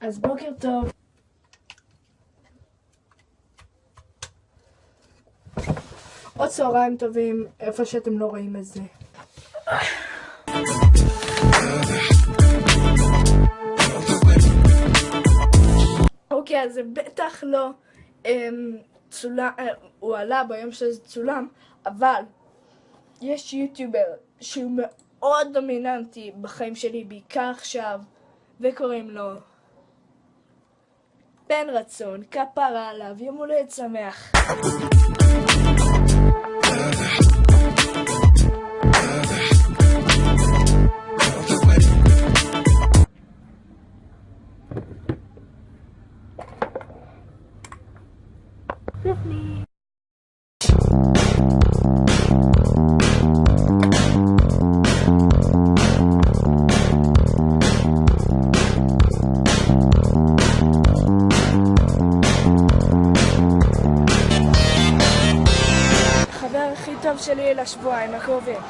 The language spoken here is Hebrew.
אז בוקר טוב. או צהריים טובים, איפה שאתם לא רואים את זה. אוקיי, אז זה בטח לא אמ, צולם, אה, הוא עלה ביום שזה צולם, אבל יש יוטיובר שהוא מאוד דומיננטי בחיים שלי, בעיקר עכשיו, וקוראים לו בן רצון, כפרה עליו, יום הולדת שמח. הכי טוב שלי לשבועיים הקרובים.